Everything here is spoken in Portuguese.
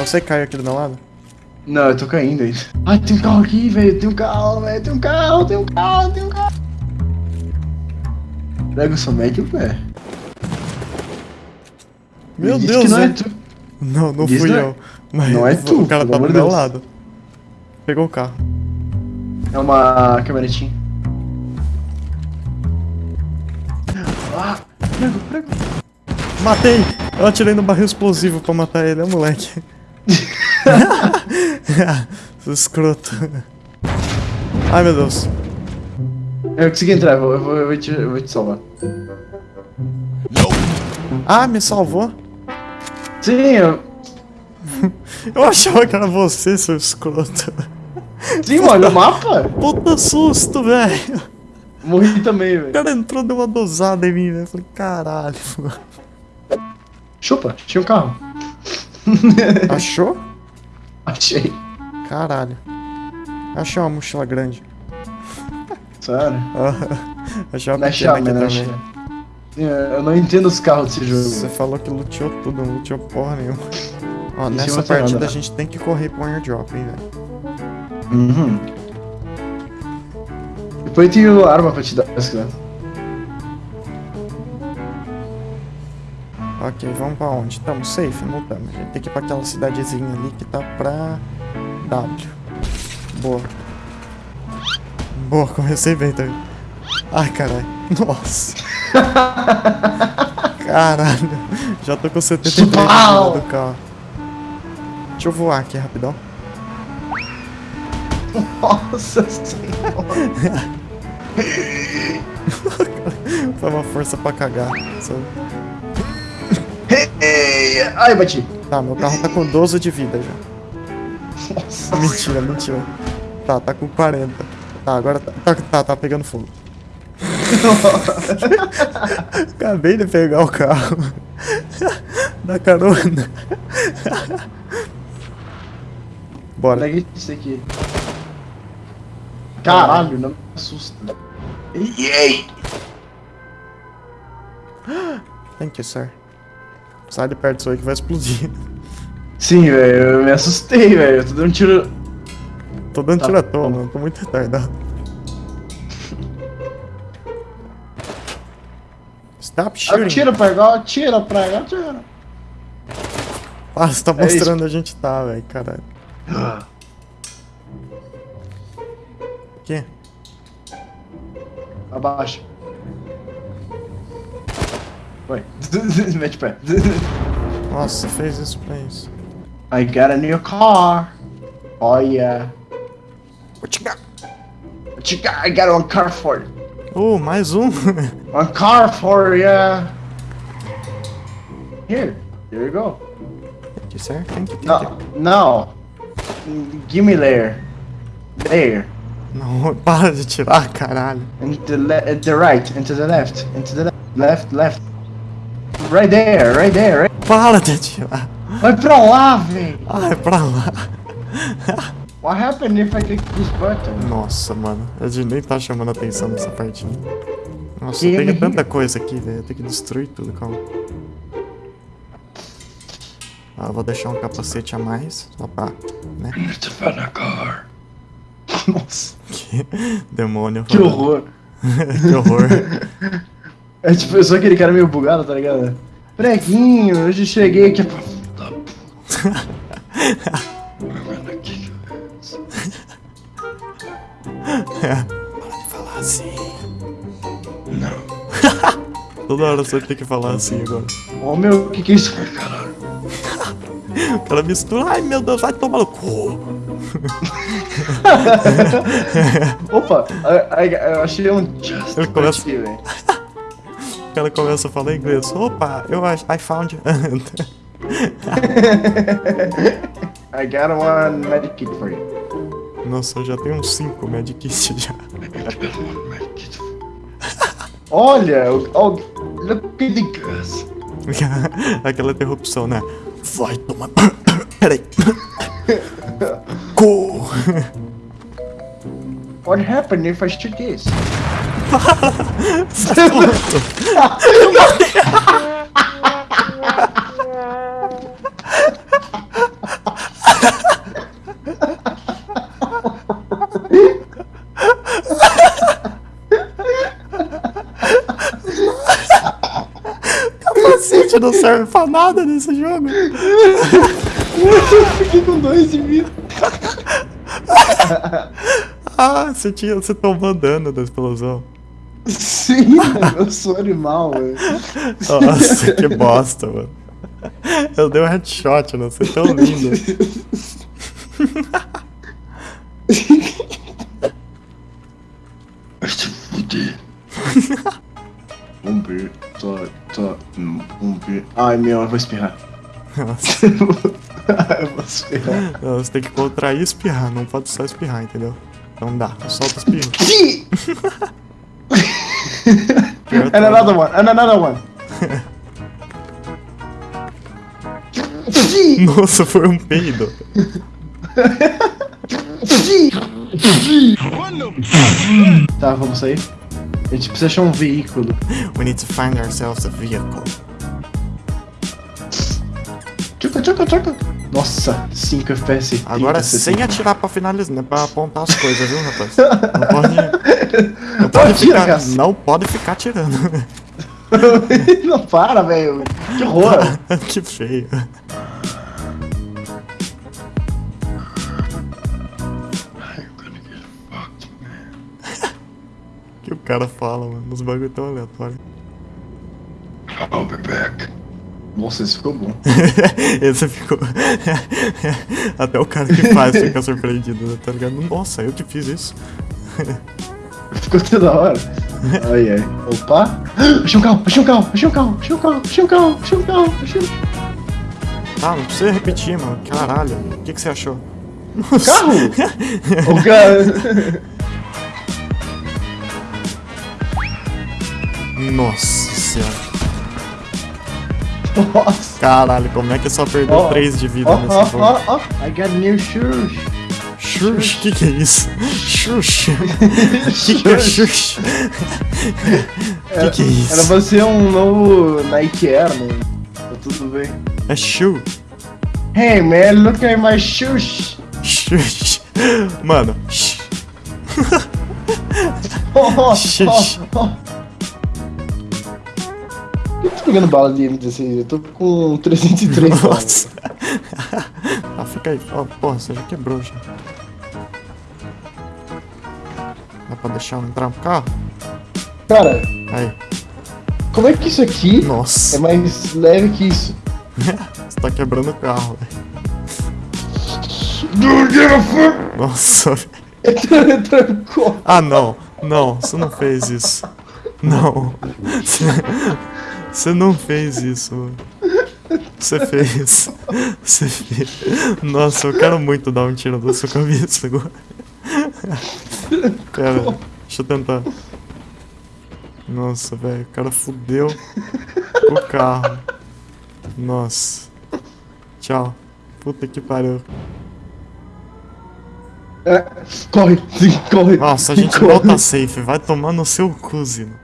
Então você caiu aqui do meu lado? Não, eu tô caindo ainda. Ai, tem um carro aqui, velho. Tem um carro, velho. Tem um carro, tem um carro, tem um carro. Prego só mete o pé. Meu Diz Deus, que não é né? tu. Não, não Diz fui não é- eu. Mas não é tu, o cara tá do meu Deus. lado. Pegou o carro. É uma caminhonetinha. Ah, prego, prego. Matei! Eu atirei no barril explosivo pra matar ele, é moleque. Escroto. Ai meu Deus. Eu consegui entrar, eu vou, eu vou, eu vou, te, eu vou te salvar. Ah, me salvou? Sim, eu... Eu achava que era você, seu escroto. Sim, olha o mapa. Puta susto, velho. Morri também, O velho. cara entrou, deu uma dosada em mim, velho. Eu Falei, caralho. Chupa, tinha um carro. Achou? Achei. Caralho. Achei uma mochila grande. Sério. Achei uma Não é pequena aqui né? também. Sim, Eu não entendo os carros desse Você jogo. falou que luteou tudo, não luteou porra nenhuma. Ó, nessa tem partida nada. a gente tem que correr pro airdrop, hein, velho. Uhum. Depois tem o arma pra te dar, se quiser. Ok, vamos pra onde? Tamo safe? Não tamo. A gente tem que ir pra aquela cidadezinha ali que tá pra W. Boa. Boa, comecei bem também. Ai, caralho. Nossa. Caralho. Já tô com 73 de vida Pau! do carro. Deixa eu voar aqui rapidão. Nossa senhora. Foi uma força pra cagar. sabe? Ai, bati. Tá, meu carro tá com 12 de vida já. Nossa Mentira, mentira. Tá, tá com 40. Tá, agora tá, tá, tá, tá pegando fogo. Acabei de pegar o carro. Da carona. Bora. Pega isso aqui. Caralho, não me assusta. Yay! Thank you, sir. Sai de perto disso aí que vai explodir. Sim, velho, eu me assustei, velho. Eu tô dando tiro. Tô dando Tá. tiro à toa, mano. Tô muito retardado. Stop shooting. Atira pra cá, atira pra cá, atira. Ah, você tá É mostrando onde a gente tá, velho. Caralho. Aqui. Abaixa. Vai. Mete o pé. Nossa, fez isso pra isso. I got a new car. Oh yeah. What you got? What you got? I got one car for you. Uh, mais um. One car for ya. Here. Here you go. Thank you, sir. Thank you, thank you. No. No. Give me there. There. Não, para de tirar, caralho. And the uh, the right, and to the left, and to the left, left, left. Right there, right there. Right. Para de. Vai pra lá, velho. Ai, pra lá. What happened if I click this button? Nossa, mano. A gente nem tá chamando atenção nessa partida. Nossa, Que- tem tanta coisa aqui, velho. Tenho que destruir tudo, calma. Ah, vou deixar um capacete a mais, só pra, né? Nossa, Que demônio. que horror. que horror. É tipo, eu sou aquele cara meio bugado, tá ligado? Preguinho, hoje cheguei aqui. falar assim. Não. Toda hora você tem que falar assim agora. Ô meu, o que que é isso? Caralho. O cara mistura. Ai meu Deus, vai tomar no cu. Opa, eu achei um just Ele começa- aqui, cara começa a falar inglês. Opa, eu acho. I found. I got one medikit for you. Nossa, eu já tenho uns 5 medkits já. Olha, oh, look at the gus. Aquela interrupção, né? Vai tomar. Peraí. Cu. What happened if I shoot this? bala! Sai Meu Deus! Capacete não serve pra nada nesse jogo. Eu fiquei com dois de vida. ah, você, tinha, você tá tomou dano da explosão. Sim, mano, eu sou animal, velho. Nossa, que bosta, mano. Eu dei um headshot, não sei, tão lindo. Vai se fuder. Ver. Tô, tô. hum, Vamos ver. Ai meu, eu vou espirrar. Nossa, eu vou espirrar. não, você tem que contrair e espirrar, não pode só espirrar, entendeu? Não dá, solta o espirro. And another one, and another one. Nossa, foi um peido. Tá, vamos sair? A gente precisa achar um veículo. We need to find ourselves a vehicle. Tchuca, tchuca, tchuca. Nossa, 5 FPS. 30, Agora 60. sem atirar pra finalizar, né? Pra apontar as coisas, viu, rapaz? Não pode. Não pode ficar. Não pode ficar tirando. Não para, velho. Que horror. que feio. que o cara fala, mano. Os bagulho tão aleatórios. I'll be back. Nossa, esse ficou bom. Esse ficou. Até o cara que faz fica surpreendido, né? tá ligado? Nossa, eu que fiz isso. Ficou toda hora. Ai, ai. Opa. Achei um carro, achei um carro, achei um carro, achei um carro, achei um carro, achei um carro, achei um Ah, não precisa repetir, mano. Caralho. O que, que você achou? Nossa. carro. O cara... Nossa senhora. Nossa. Caralho, como é que só perdeu Ó, 3 de vida Ó, nesse ó, jogo? ó, ó. I got new shoes. Xuxa, que que é isso? Xuxa. que que é Xuxa? que que é isso? Era pra ser um novo Nike Air, né? Tá tudo bem. É Xu. Hey man, look at my shoes. Xuxa. Mano. X. Oh, oh, oh, oh. Eu tô pegando bala de M16, eu tô com 303 balas. Nossa. ah, fica aí. Ó, porra, você já quebrou já. Dá pra deixar eu entrar no carro? Cara, Aí. como é que isso aqui é Nossa. mais leve que isso? Você tá quebrando o carro, velho. Don't give a fuck! Nossa. Ele trancou. Ah, não. Não, você não fez isso. Não. Você, não fez isso, mano. Você fez. Você fez. Nossa, eu quero muito dar um tiro da sua cabeça agora. Pera, deixa eu tentar. Nossa, velho, o cara fudeu o carro. Nossa. Tchau. Puta que pariu. É, corre, sim, corre. Nossa, a gente corre. volta safe. Vai tomar no seu cuzino.